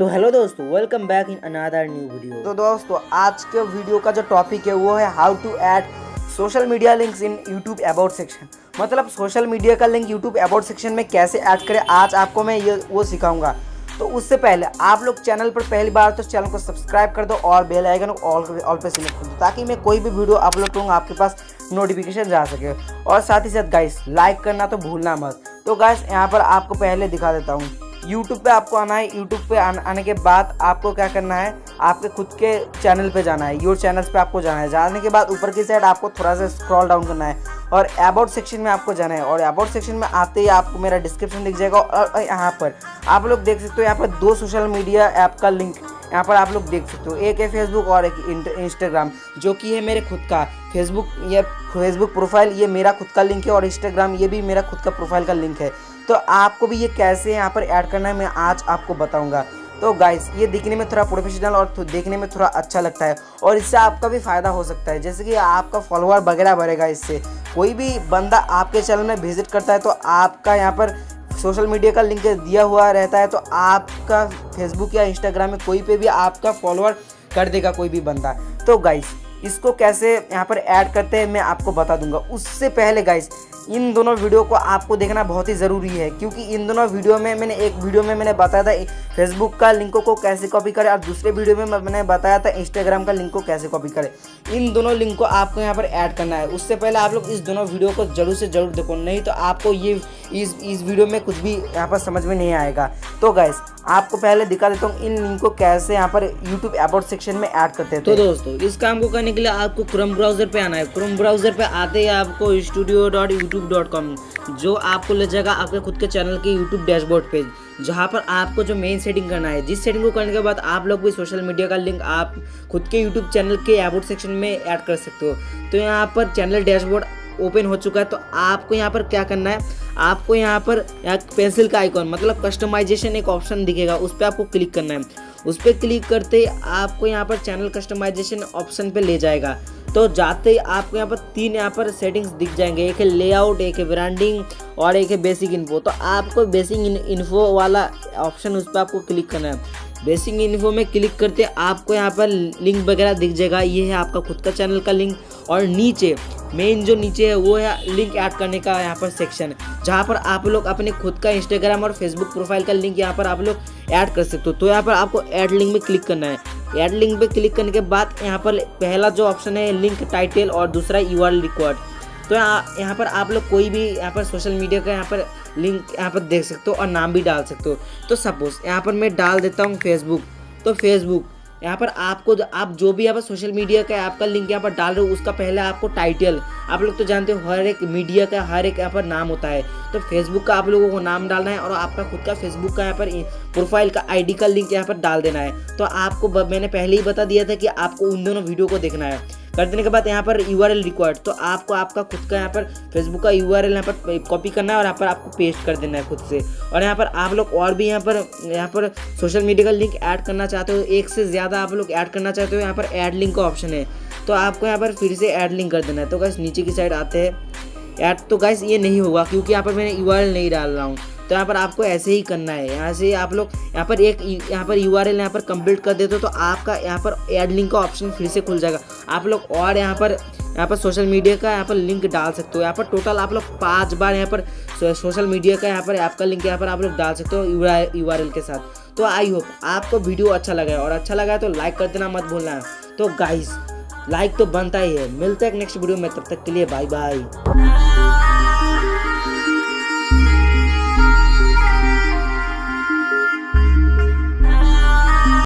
तो हेलो दोस्तों welcome back in another new video तो दोस्तों, आज के वीडियो का जो टॉपिक है, वो है how to add social media links in YouTube about section मतलब सोशल मीडिया का लिंक यूट्यूब अबाउट सेक्शन में कैसे ऐड करें, आज आपको मैं ये, वो सिखाऊँगा। तो उससे पहले आप लोग चैनल पर पहली बार तो चैनल को सब्सक्राइब कर दो और बेल आइकन ऑल ऑल पे सिलेक्ट कर दो, ताकि मैं कोई भी वीडियो अपलोड करूँगा आपके पास नोटिफिकेशन जा सके। और साथ ही साथ गाइस लाइक करना तो भूलना मत। तो गाइस यहाँ पर आपको पहले दिखा देता हूँ। यूट्यूब पे आपको आना है। यूट्यूब पे आने के बाद आपको क्या करना है? आपके खुद के चैनल पे जाना है। योर चैनल्स पे आपको जाना है। जाने के बाद ऊपर की साइड आपको थोड़ा सा स्क्रॉल डाउन करना है। और अबाउट सेक्शन में आपको जाना है। और अबाउट सेक्शन में आते ही आपको मेरा डिस्क्रिप्शन दिख जाएगा। और यहाँ पर आप लोग देख सकते हो यहाँ पर दो सोशल मीडिया ऐप का लिंक यहाँ पर आप लोग देख सकते हो। एक है फेसबुक और एक इंस्टाग्राम जो कि है मेरे खुद का। फेसबुक ये फेसबुक प्रोफ़ाइल ये मेरा खुद का लिंक है और इंस्टाग्राम ये भी मेरा खुद का प्रोफ़ाइल का लिंक है। तो आपको भी ये कैसे यहाँ पर ऐड करना है, मैं आज आपको बताऊँगा। तो गाइस ये दिखने में थोड़ा प्रोफेशनल और देखने में थोड़ा अच्छा लगता है और इससे आपका भी फ़ायदा हो सकता है। जैसे कि आपका फॉलोअर वगैरह बढ़ेगा इससे। कोई भी बंदा आपके चैनल में विज़िट करता है तो आपका यहाँ पर सोशल मीडिया का लिंक दिया हुआ रहता है तो आपका फेसबुक या इंस्टाग्राम में कोई पे भी आपका फॉलोअर कर देगा कोई भी बंदा। तो गाइस इसको कैसे यहाँ पर ऐड करते हैं, मैं आपको बता दूँगा। उससे पहले गाइस इन दोनों वीडियो को आपको देखना बहुत ही ज़रूरी है, क्योंकि इन दोनों वीडियो में मैंने, एक वीडियो में मैंने बताया था फेसबुक का लिंकों को कैसे कॉपी करें, और दूसरे वीडियो में मैंने बताया था इंस्टाग्राम का लिंक को कैसे कॉपी करें। इन दोनों लिंक को आपको यहाँ पर ऐड करना है। उससे पहले आप लोग इस दोनों वीडियो को ज़रूर से ज़रूर देखो, नहीं तो आपको ये इस इस वीडियो में कुछ भी यहाँ पर समझ में नहीं आएगा। तो गैस आपको पहले दिखा देता हूँ, इन लिंक को कैसे यहाँ पर यूट्यूब अबाउट सेक्शन में ऐड करते हैं तो दोस्तों, इस काम को करने के लिए आपको क्रोम ब्राउज़र पे आना है। क्रोम ब्राउज़र पे आते ही आपको studio dot YouTube dot com जो आपको ले जाएगा आपके खुद के चैनल के यूट्यूब डैशबोर्ड पे जहाँ पर आपको जो मेन सेटिंग करना है। जिस सेटिंग को करने के बाद आप लोग भी सोशल मीडिया का लिंक आप खुद के यूट्यूब चैनल के अबाउट सेक्शन में ऐड कर सकते हो। तो यहाँ पर चैनल डैशबोर्ड ओपन हो चुका है। तो आपको यहाँ पर क्या करना है? आपको यहाँ पर एक पेंसिल का आइकॉन मतलब कस्टमाइजेशन एक ऑप्शन दिखेगा, उस पर आपको क्लिक करना है। उस पर क्लिक करते ही आपको यहाँ पर चैनल कस्टमाइजेशन ऑप्शन पे ले जाएगा। तो जाते ही आपको यहाँ पर तीन यहाँ पर सेटिंग्स दिख जाएँगे। एक है लेआउट, एक है ब्रांडिंग और एक है बेसिक इन्फो तो आपको बेसिक इन्फो वाला ऑप्शन उस पर आपको क्लिक करना है। बेसिक इन्फो में क्लिक करते आपको यहाँ पर लिंक वगैरह दिख जाएगा। ये है आपका खुद का चैनल का लिंक और नीचे मेन जो नीचे है, वो है लिंक ऐड करने का यहाँ पर सेक्शन जहाँ पर आप लोग अपने खुद का इंस्टाग्राम और फेसबुक प्रोफ़ाइल का लिंक यहाँ पर आप लोग ऐड कर सकते हो। तो यहाँ पर आपको ऐड लिंक में क्लिक करना है। ऐड लिंक पे क्लिक करने के बाद यहाँ पर पहला जो ऑप्शन है लिंक टाइटल और दूसरा यू आर रिकॉर्ड तो यहाँ यहाँ पर आप लोग कोई भी यहाँ पर सोशल मीडिया का यहाँ पर लिंक यहाँ पर देख सकते हो और नाम भी डाल सकते हो। तो सपोज़ यहाँ पर मैं डाल देता हूँ फेसबुक तो फेसबुक यहाँ पर आपको आप जो भी यहाँ पर सोशल मीडिया का आपका लिंक यहाँ पर डाल रहे हो, उसका पहले आपको टाइटल आप लोग तो जानते हो, हर एक मीडिया का, हर एक यहाँ पर नाम होता है। तो फेसबुक का आप लोगों को नाम डालना है और आपका खुद का फेसबुक का यहाँ पर प्रोफ़ाइल का आईडी का लिंक यहाँ पर डाल देना है। तो आपको मैंने पहले ही बता दिया था कि आपको उन दोनों वीडियो को देखना है। कर देने के बाद यहाँ पर यू आर रिक्वायर्ड तो आपको आपका खुद का यहाँ पर फेसबुक का यू आर यहाँ पर कॉपी करना है और यहाँ पर आपको पेस्ट कर देना है खुद से। और यहाँ पर आप लोग और भी यहाँ पर यहाँ पर सोशल मीडिया का लिंक ऐड करना चाहते हो, एक से ज़्यादा आप लोग ऐड करना चाहते हो, यहाँ पर ऐड लिंक का ऑप्शन है। तो आपको यहाँ पर फिर से ऐड लिंक कर देना है। तो गैस नीचे की साइड आते हैं। ऐड तो गैस ये नहीं होगा, क्योंकि यहाँ पर मैंने यू नहीं डाल रहा हूँ। तो यहाँ पर आपको ऐसे ही करना है यहाँ से आप लोग यहाँ पर एक यहाँ पर यू आर एल यहाँ पर कंप्लीट कर देते हो तो आपका यहाँ पर एड लिंक का ऑप्शन फिर से खुल जाएगा आप लोग और यहाँ पर यहाँ पर सोशल मीडिया का यहाँ पर लिंक डाल सकते हो यहाँ पर टोटल आप लोग पाँच बार यहाँ पर सोशल मीडिया का यहाँ पर ऐप का लिंक यहाँ पर आप लोग डाल सकते हो यू आर के साथ तो आई होप आपको वीडियो अच्छा लगा है और अच्छा लगा है तो लाइक कर देना मत भूलना है तो गाइस लाइक तो बनता ही है मिलते हैं नेक्स्ट वीडियो में तब तक के लिए बाय बाय